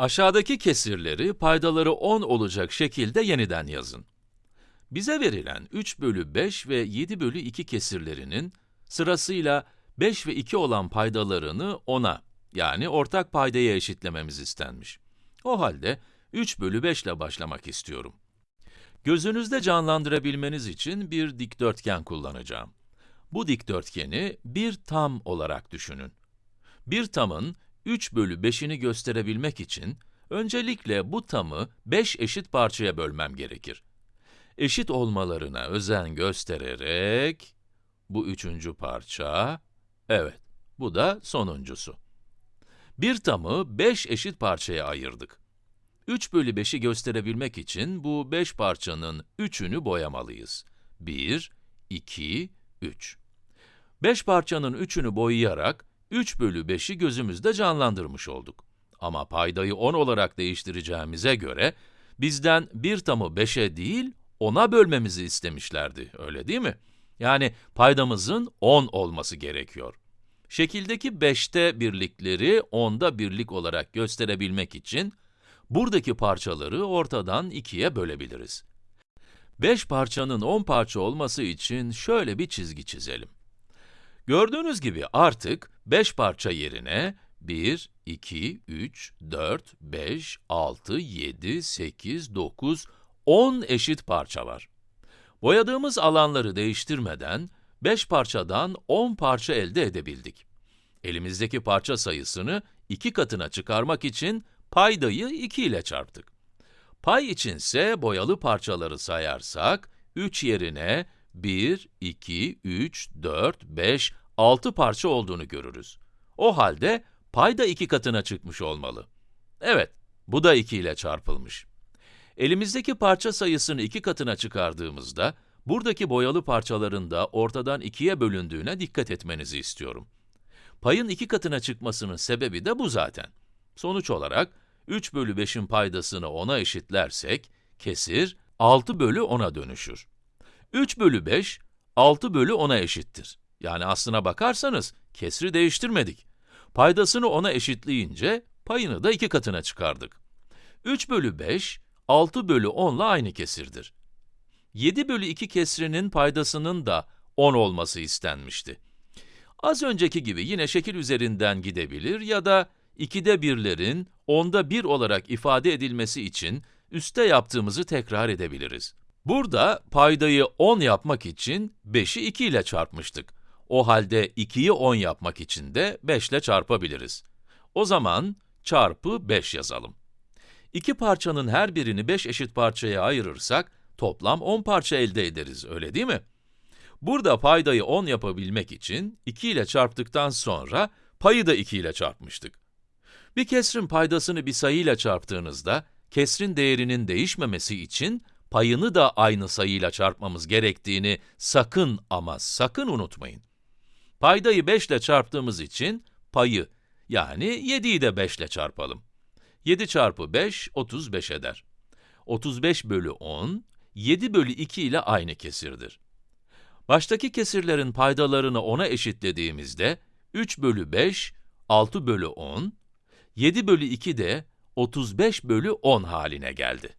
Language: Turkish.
Aşağıdaki kesirleri paydaları 10 olacak şekilde yeniden yazın. Bize verilen 3 bölü 5 ve 7 bölü 2 kesirlerinin sırasıyla 5 ve 2 olan paydalarını 10'a, yani ortak paydaya eşitlememiz istenmiş. O halde 3 bölü 5 ile başlamak istiyorum. Gözünüzde canlandırabilmeniz için bir dikdörtgen kullanacağım. Bu dikdörtgeni bir tam olarak düşünün. Bir tamın 3 bölü 5'ini gösterebilmek için, öncelikle bu tamı 5 eşit parçaya bölmem gerekir. Eşit olmalarına özen göstererek, bu üçüncü parça, evet, bu da sonuncusu. Bir tamı 5 eşit parçaya ayırdık. 3 bölü 5'i gösterebilmek için bu 5 parçanın 3'ünü boyamalıyız. 1, 2, 3. 5 parçanın 3'ünü boyayarak 3 bölü 5'i gözümüzde canlandırmış olduk. Ama paydayı 10 olarak değiştireceğimize göre, bizden bir tamı 5'e değil, 10'a bölmemizi istemişlerdi, öyle değil mi? Yani paydamızın 10 olması gerekiyor. Şekildeki 5'te birlikleri 10'da birlik olarak gösterebilmek için, buradaki parçaları ortadan 2'ye bölebiliriz. 5 parçanın 10 parça olması için şöyle bir çizgi çizelim. Gördüğünüz gibi artık 5 parça yerine 1, 2, 3, 4, 5, 6, 7, 8, 9, 10 eşit parça var. Boyadığımız alanları değiştirmeden 5 parçadan 10 parça elde edebildik. Elimizdeki parça sayısını 2 katına çıkarmak için paydayı 2 ile çarptık. Pay içinse boyalı parçaları sayarsak, 3 yerine 1, 2, 3, 4, 5, 6 parça olduğunu görürüz. O halde pay da 2 katına çıkmış olmalı. Evet, bu da 2 ile çarpılmış. Elimizdeki parça sayısını 2 katına çıkardığımızda, buradaki boyalı parçaların da ortadan 2'ye bölündüğüne dikkat etmenizi istiyorum. Payın 2 katına çıkmasının sebebi de bu zaten. Sonuç olarak, 3 bölü 5'in paydasını 10'a eşitlersek, kesir 6 bölü 10'a dönüşür. 3 bölü 5, 6 bölü 10'a eşittir. Yani aslına bakarsanız, kesri değiştirmedik. Paydasını 10'a eşitleyince, payını da 2 katına çıkardık. 3 bölü 5, 6 bölü 10 ile aynı kesirdir. 7 bölü 2 kesrinin paydasının da 10 olması istenmişti. Az önceki gibi yine şekil üzerinden gidebilir ya da 2'de birlerin 10'da 1 olarak ifade edilmesi için üste yaptığımızı tekrar edebiliriz. Burada paydayı 10 yapmak için 5'i 2 ile çarpmıştık. O halde 2'yi 10 yapmak için de 5 ile çarpabiliriz. O zaman çarpı 5 yazalım. İki parçanın her birini 5 eşit parçaya ayırırsak, toplam 10 parça elde ederiz, öyle değil mi? Burada paydayı 10 yapabilmek için 2 ile çarptıktan sonra payı da 2 ile çarpmıştık. Bir kesrin paydasını bir sayıyla çarptığınızda, kesrin değerinin değişmemesi için payını da aynı sayıyla çarpmamız gerektiğini sakın ama sakın unutmayın. Paydayı 5 ile çarptığımız için payı, yani 7'yi de 5 ile çarpalım. 7 çarpı 5, 35 eder. 35 bölü 10, 7 bölü 2 ile aynı kesirdir. Baştaki kesirlerin paydalarını 10'a eşitlediğimizde, 3 bölü 5, 6 bölü 10, 7 bölü 2 de 35 bölü 10 haline geldi.